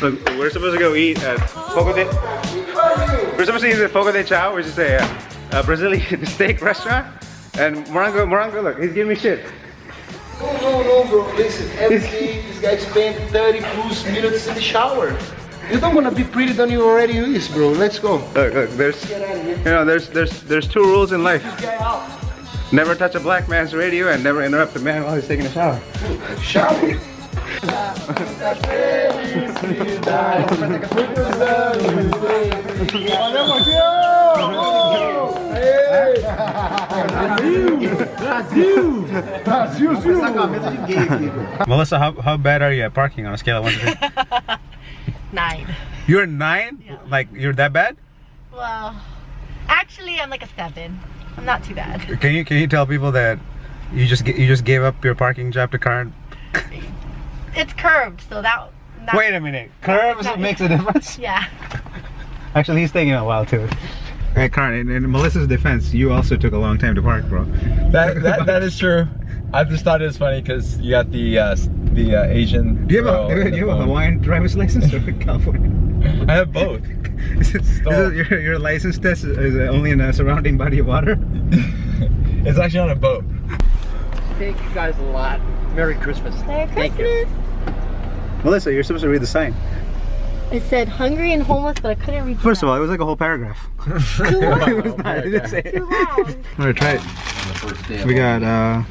Look, we're supposed to go eat at Fogo de... We're supposed to eat at Fogo de Chao, which is a, a Brazilian steak restaurant. And Morango, Morango, look, he's giving me shit. No, no, no, bro. Listen, every day this guy spent 30 plus minutes in the shower. You don't wanna be pretty than you already is, bro. Let's go. Look, look, there's, Get out of here. you know, there's, there's, there's two rules in life. Never touch a black man's radio and never interrupt a man while he's taking a shower. Shower. Melissa, how, how bad are you at parking on a scale of 1 to 10? Nine. You're 9? Yeah. Like, you're that bad? Well, actually, I'm like a seven. I'm not too bad. Can you can you tell people that you just you just gave up your parking job to Karen? It's curved, so that. that Wait a minute, curves that- makes a difference. Yeah. Actually, he's taking a while too. Hey, Karen, in, in Melissa's defense, you also took a long time to park, bro. That, that that is true. I just thought it was funny because you got the uh, the uh, Asian. Do you have a, in do you have a. Hawaiian driver's license or California? I have both. This is- this is- your, your license test is is only in a surrounding body of water? it's actually on a boat. Thank you guys a lot. Merry Christmas. Merry Thank you. Christmas. Melissa, you're supposed to read the sign. It said hungry and homeless, but I couldn't read. First of all, it was like a whole paragraph. it was not. It didn't say it. Too long. All right, try it. We got uh,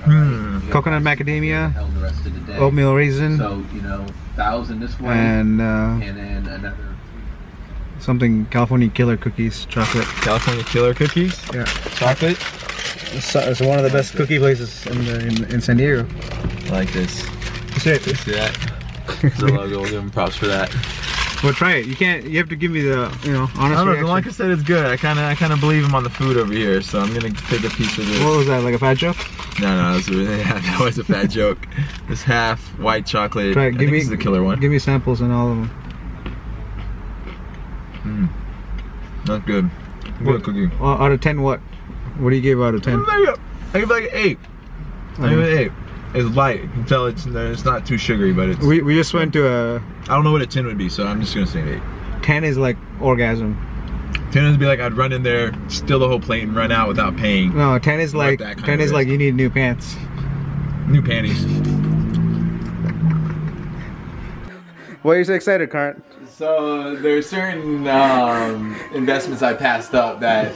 coconut macadamia, held the rest of the day. oatmeal raisin, So, you know, thousand this way and uh, and then another something California killer cookies, chocolate. California Killer Cookies. Yeah. Chocolate. It's, it's one of the best cookie places in, the, in, in San Diego. I like this. Let's See it? See that? The logo. We'll give them props for that. Well, try it. You can't. You have to give me the, you know, honest I don't know. reaction. Like I said, it's good. I kind of I kind of believe him on the food over here, so I'm gonna take a piece of this. What was that? Like a fat joke? No, no, that was, yeah, that was a fat joke. It's half white chocolate. Try it. I Give think me the killer one. Give me samples and all of them. Not good. Good cookie. Uh, out of ten, what? What do you give out of ten? I give it like an eight. I give it an eight. It's light. You can tell it's it's not too sugary, but it's. We we just went to a I don't know what a ten would be, so I'm just gonna say an eight. ten is like orgasm. Ten would be like I'd run in there, steal the whole plate, and run out without paying. No, ten is like ten of is like you need new pants. New panties. Why are you so excited, Karen? So there are certain um, investments I passed up that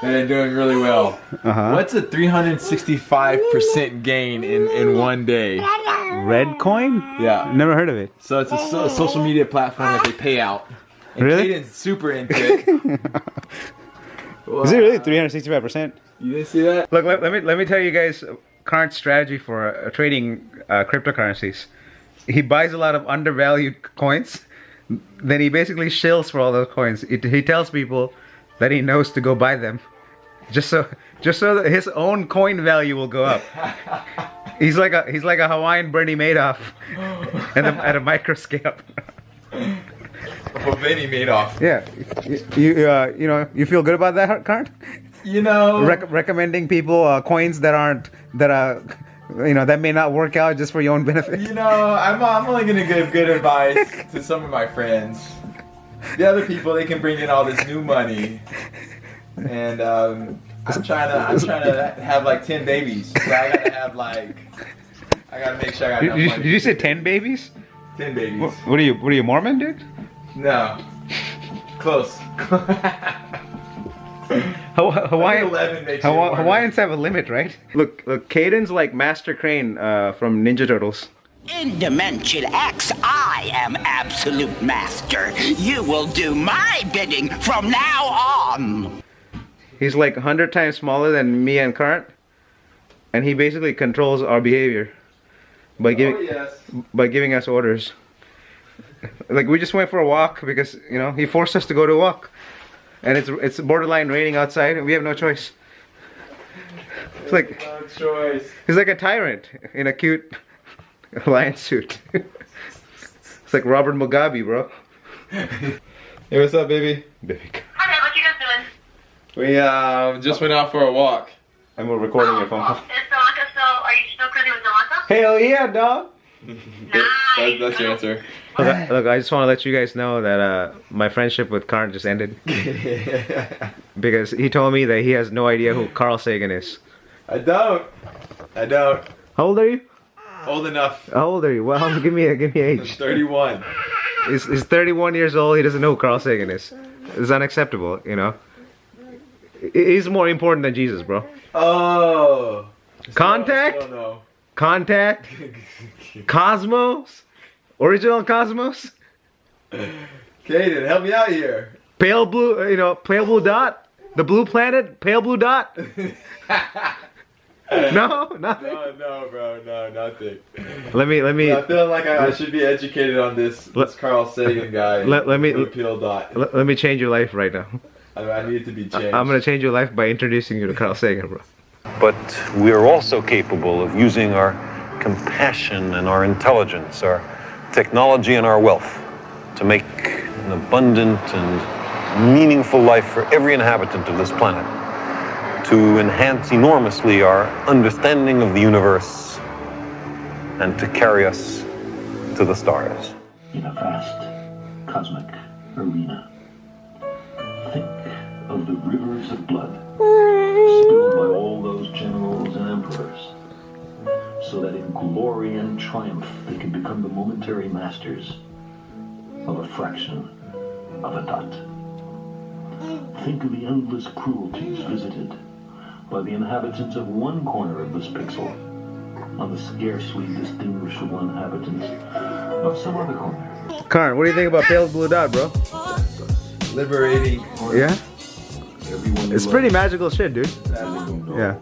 that are doing really well. Uh huh. What's a 365% gain in in one day? Red coin? Yeah. Never heard of it. So it's a, so- a social media platform that they pay out. And Really? Caden's super into it. Is it really 365 percent? You didn't see that? Look, let, let me let me tell you guys current strategy for uh, trading uh, cryptocurrencies. He buys a lot of undervalued coins, then he basically shills for all those coins. It, he tells people that he knows to go buy them, just so just so that his own coin value will go up. He's like a he's like a Hawaiian Bernie Madoff, at a, at a micro scale. Oh, Vinny Madoff. Yeah, you you, uh, you know you feel good about that, Karen? You know, Rec- recommending people uh, coins that aren't that are you know that may not work out just for your own benefit. you know, I'm, I'm only gonna give good advice to some of my friends. The other people, they can bring in all this new money, and um, I'm trying to, I'm trying to have like ten babies. So I gotta have like, I gotta make sure I got Did, enough did you, money. did you say ten babies? ten babies? What, what are you? What are you Mormon, dude? No, close. Haw- Hawaiian, Hawa- Hawaiians have a limit, right? Look, look, Caden's like Master Krang uh, from Ninja Turtles. In Dimension X, I am absolute master. You will do my bidding from now on. He's like hundred times smaller than me and Current, and he basically controls our behavior by giving Oh yes. by giving us orders. Like we just went for a walk because you know he forced us to go to a walk, and it's it's borderline raining outside, and we have no choice. It's like No choice. he's like a tyrant in a cute lion suit. it's like Robert Mugabe, bro. Hey, what's up, baby? Baby. Hi what you guys doing? We uh, just went out for a walk. And we're recording your phone call. Is Delanca still, are you still cruising with Delanca? Hell yeah, dog. Nice. That, that's your answer. Look, I- look, I just want to let you guys know that uh, my friendship with Karn just ended because he told me that he has no idea who Carl Sagan is. I don't. I don't. How old are you? Old enough. How old are you? Well, give me a give me I'm age. 31. He's, he's 31 years old. He doesn't know who Carl Sagan is. It's unacceptable, you know. He's more important than Jesus, bro. Oh. Contact? No. Contact, Cosmos, original Cosmos, Kaden, help me out here. pale blue, uh, you know, pale blue dot, the blue planet, pale blue dot. No, nothing. No, no, bro, no, nothing. Let me let me I feel like I, I should be educated on this, Let- this Carl Sagan guy. let- let me- Blue Pill dot. let, let me change your life right now. I, I need to be changed. I'm gonna change your life by introducing you to Carl Sagan, bro. But we are also capable of using our compassion and our intelligence, our technology and our wealth to make an abundant and meaningful life for every inhabitant of this planet, to enhance enormously our understanding of the universe, and to carry us to the stars. in a vast cosmic arena. Think of the rivers of blood glory and triumph they can become the momentary masters of a fraction of a dot. Think of the endless cruelties visited by the inhabitants of one corner of this pixel on the scarcely distinguishable inhabitants of some other corner. Karn, what do you think about pale blue dot, bro? Liberating. Yeah, Everyone it's pretty magical shit, dude. Magical. Yeah.